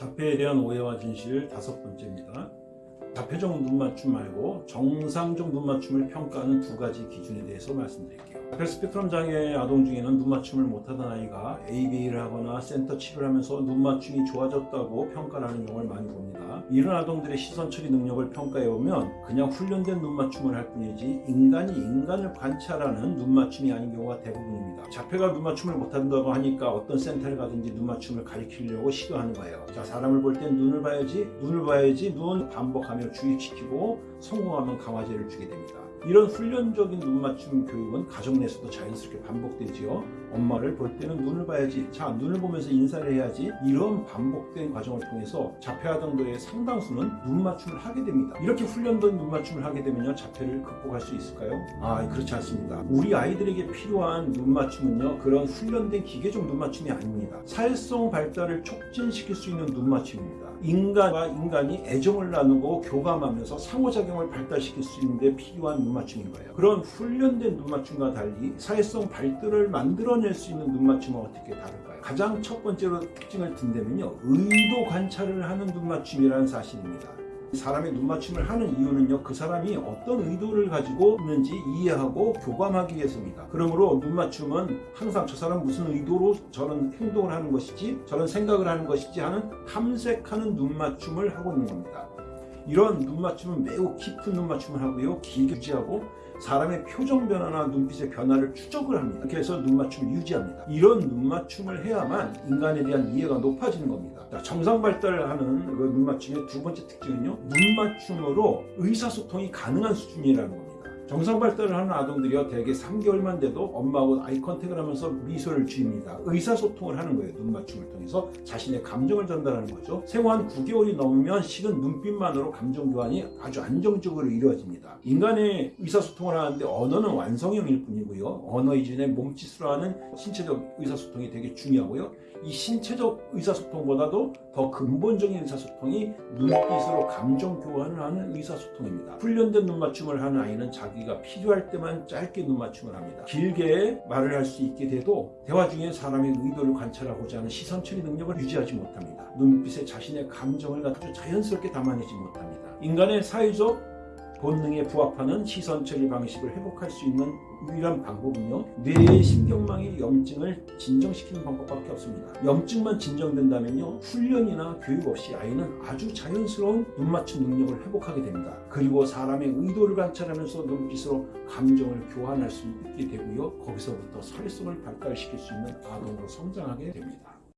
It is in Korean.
자폐에 대한 오해와 진실 다섯 번째입니다. 자폐적 눈맞춤 말고 정상적 눈맞춤을 평가하는 두 가지 기준에 대해서 말씀드릴게요. 자폐 스펙트럼 장애 아동 중에는 눈맞춤을 못하던 아이가 ABA를 하거나 센터 치료를 하면서 눈맞춤이 좋아졌다고 평가를 하는 경우를 많이 봅니다. 이런 아동들의 시선 처리 능력을 평가해보면 그냥 훈련된 눈맞춤을 할 뿐이지 인간이 인간을 관찰하는 눈맞춤이 아닌 경우가 대부분입니다. 자폐가 눈맞춤을 못한다고 하니까 어떤 센터를 가든지 눈맞춤을 가리키려고 시도하는 거예요. 자 사람을 볼 땐 눈을 봐야지 눈을 봐야지 눈 반복하며 주입시키고 성공하면 강화제를 주게 됩니다. 이런 훈련적인 눈 맞춤 교육은 가정 내에서도 자연스럽게 반복되지요. 엄마를 볼 때는 눈을 봐야지. 자, 눈을 보면서 인사를 해야지. 이런 반복된 과정을 통해서 자폐 아동들의 상당수는 눈 맞춤을 하게 됩니다. 이렇게 훈련된 눈 맞춤을 하게 되면요. 자폐를 극복할 수 있을까요? 아, 그렇지 않습니다. 우리 아이들에게 필요한 눈 맞춤은요. 그런 훈련된 기계적 눈 맞춤이 아닙니다. 사회성 발달을 촉진시킬 수 있는 눈 맞춤입니다. 인간과 인간이 애정을 나누고 교감하면서 상호작용을 발달시킬 수 있는데 필요한 눈맞춤인 거예요. 그런 훈련된 눈맞춤과 달리 사회성 발달을 만들어낼 수 있는 눈맞춤은 어떻게 다를까요? 가장 첫 번째로 특징을 든다면요. 의도 관찰을 하는 눈맞춤이라는 사실입니다. 사람의 눈맞춤을 하는 이유는요 그 사람이 어떤 의도를 가지고 있는지 이해하고 교감하기 위해서입니다 그러므로 눈맞춤은 항상 저 사람 무슨 의도로 저런 행동을 하는 것이지 저런 생각을 하는 것이지 하는 탐색하는 눈맞춤을 하고 있는 겁니다 이런 눈맞춤은 매우 깊은 눈맞춤을 하고요 길게 유지하고 사람의 표정 변화나 눈빛의 변화를 추적을 합니다. 이렇게 해서 눈맞춤을 유지합니다. 이런 눈맞춤을 해야만 인간에 대한 이해가 높아지는 겁니다. 자, 정상 발달하는 그 눈맞춤의 두 번째 특징은요. 눈맞춤으로 의사소통이 가능한 수준이라는 겁니다. 정상 발달을 하는 아동들이요 대개 3개월만 돼도 엄마하고 아이 컨택을 하면서 미소를 지입니다. 의사소통을 하는 거예요 눈맞춤을 통해서. 자신의 감정을 전달하는 거죠. 생후 한 9개월이 넘으면 식은 눈빛만으로 감정 교환이 아주 안정적으로 이루어집니다. 인간의 의사소통을 하는데 언어는 완성형일 뿐이고요. 언어 이전에 몸짓으로 하는 신체적 의사소통이 되게 중요하고요. 이 신체적 의사소통보다도 더 근본적인 의사소통이 눈빛으로 감정 교환을 하는 의사소통입니다. 훈련된 눈맞춤을 하는 아이는 자기 자기가 필요할 때만 짧게 눈맞춤을 합니다. 길게 말을 할 수 있게 돼도 대화 중에 사람의 의도를 관찰하고자 하는 시선 처리 능력을 유지하지 못합니다. 눈빛에 자신의 감정을 아주 자연스럽게 담아내지 못합니다. 인간의 사회적 본능에 부합하는 시선 처리 방식을 회복할 수 있는 유일한 방법은요 뇌의 신경망의 염증을 진정시키는 방법밖에 없습니다. 염증만 진정된다면요 훈련이나 교육 없이 아이는 아주 자연스러운 눈맞춤 능력을 회복하게 됩니다. 그리고 사람의 의도를 관찰하면서 눈빛으로 감정을 교환할 수 있게 되고요 거기서부터 사회성을 발달시킬 수 있는 아동으로 성장하게 됩니다